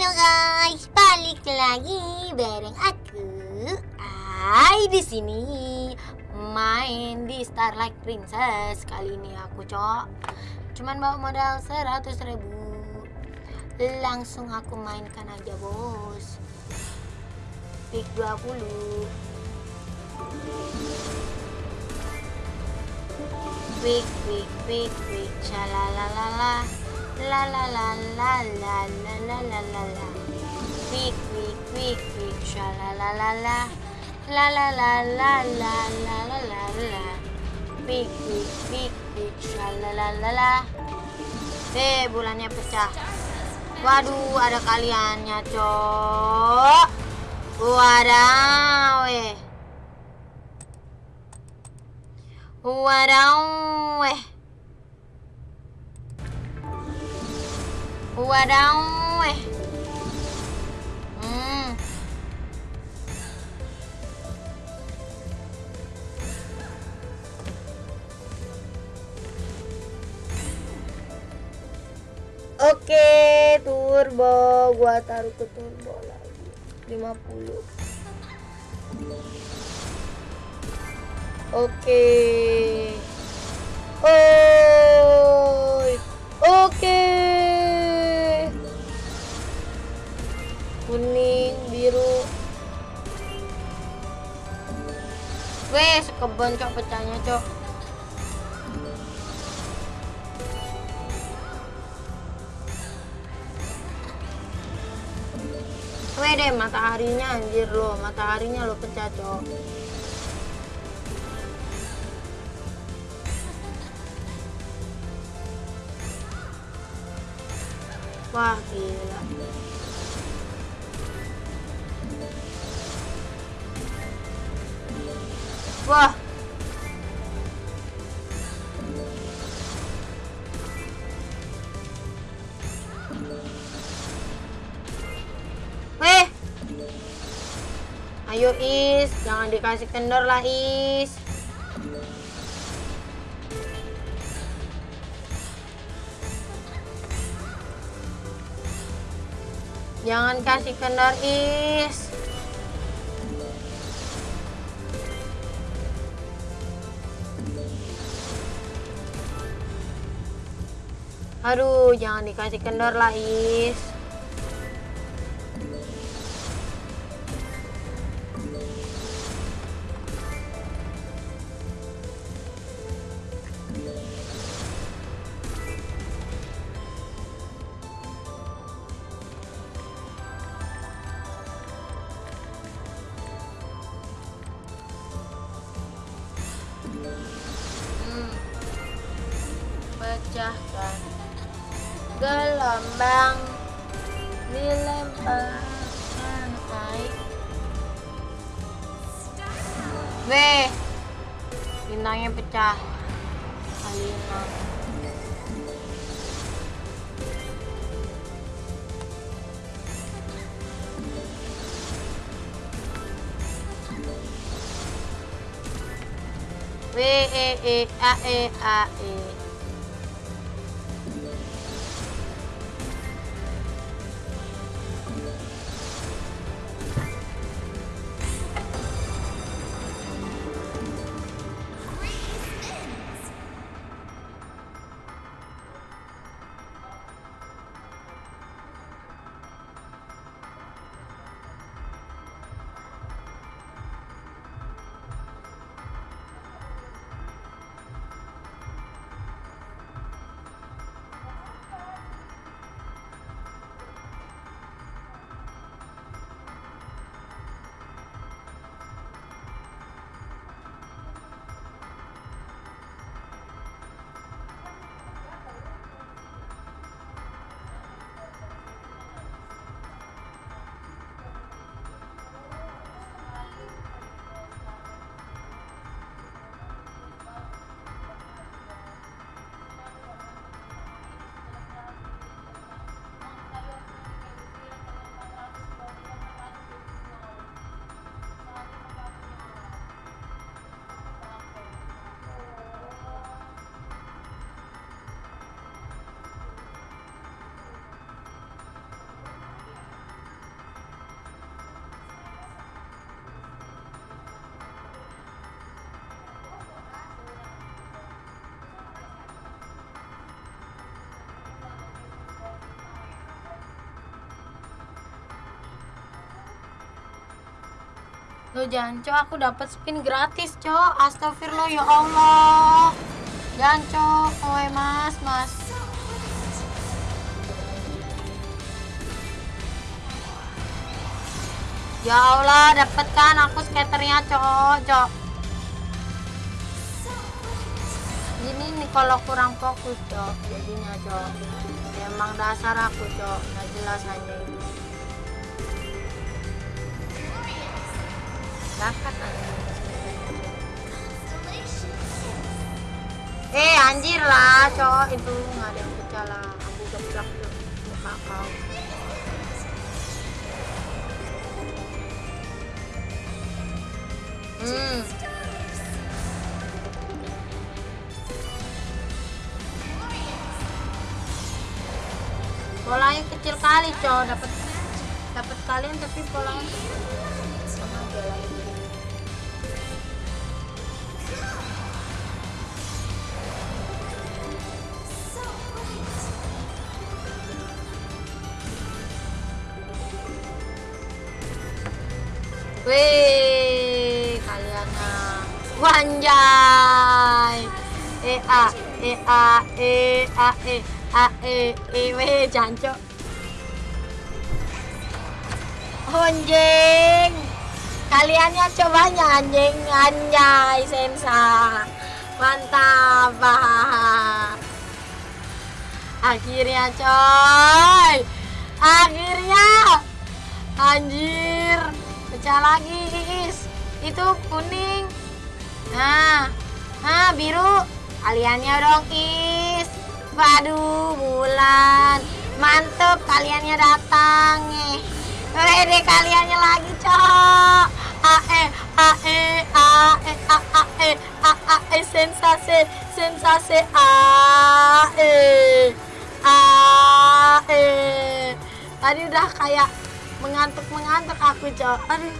Halo guys, balik lagi bareng aku. Hai di sini main di Starlight Princess. Kali ini aku cok cuman bawa modal 100 ribu. Langsung aku mainkan aja bos. Pick 20. Quick, quick, quick, quick, shalalalala, la la la la la la la la la la. Quick, quick, quick, quick, shalalalala, la la la la la la la la la. Quick, quick, quick, quick, shalalalala. Eh, bulannya pecah. Waduh, ada kaliannya, cok. Wadaw, eh. Wadaw, eh. Wadaw, eh. Hmm. Oke, turbo. Gua taruh ke turbo lagi. 50. Oke. Oi. Weh, sekebon cok pecahnya, cok. Weh deh, mataharinya anjir lo, mataharinya lo pecah, cok. Wah, gila. Wah. Weh. Ayo Is, jangan dikasih kendor lah Is. Jangan kasih kendor Is. Aduh, jangan dikasih kendor lah Is. Gelombang dilemparkan air. Weh, bintangnya pecah. Alina. W E E A E A E. Lo jangan cok aku dapat spin gratis cok. Astagfirullah ya Allah. Jangan cok. Oe mas mas. Ya Allah dapat kan aku skaternya cok cok. Ini nih kalau kurang fokus cok Jadinya cok. Emang dasar aku cok. Nggak jelas aja ini Aja Eh anjir lah cok Itu nggak ada yang pecah lah. Aku geblak tuh muka kau Hmm. Polanya kecil kali, cowok dapat dapat kalian tapi polanya sama ini. Wih, kaliannya wanjay. E a e a e a e a e e weh jancok. Anjing. Kaliannya cobanya anjing anjay sensa. Mantap. Akhirnya coy. Akhirnya. Anjir. Pecah lagi, Is. Itu kuning. Nah. Nah, biru. Kaliannya dong, Is. Waduh, bulan. Mantep kaliannya datang. Eh. Wede kaliannya lagi, cok. Ae, ae, ae, ae, ae, ae, sensasi, sensasi, ae, ae. Tadi udah kayak mengantuk-mengantuk aku, cok. Aduh,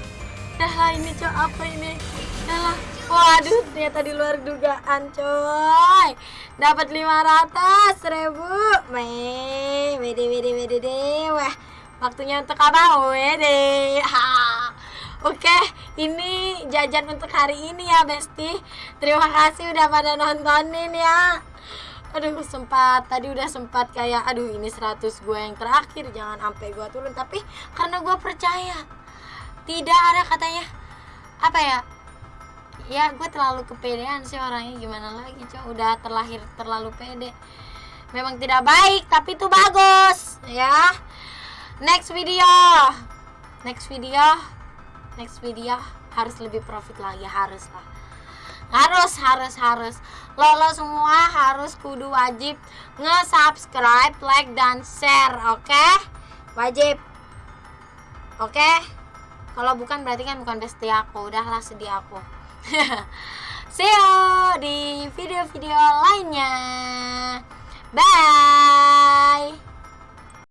dah lah ini, cok. Apa ini? Dah lah. Waduh, ternyata di luar dugaan, coy. Dapat 500 ribu. Meh, wede, wede, wede. Wah, waktunya untuk apa? Wede. Ha. Oke, ini jajan untuk hari ini ya, Besti. Terima kasih udah pada nontonin ya. Aduh, sempat tadi udah sempat kayak aduh ini 100 gue yang terakhir, jangan sampai gue turun. Tapi karena gue percaya tidak ada katanya apa ya? Ya, gue terlalu kepedean sih orangnya gimana lagi, cow. Udah terlahir terlalu pede. Memang tidak baik, tapi itu bagus, ya. Next video. Next video. Next video. Harus lebih profit lagi harus lah. Harus harus harus. Lo lo semua harus kudu wajib nge-subscribe like dan share oke? Wajib. Oke? Kalau bukan berarti kan bukan besti aku. Udahlah sedih aku. See you di video-video lainnya. Bye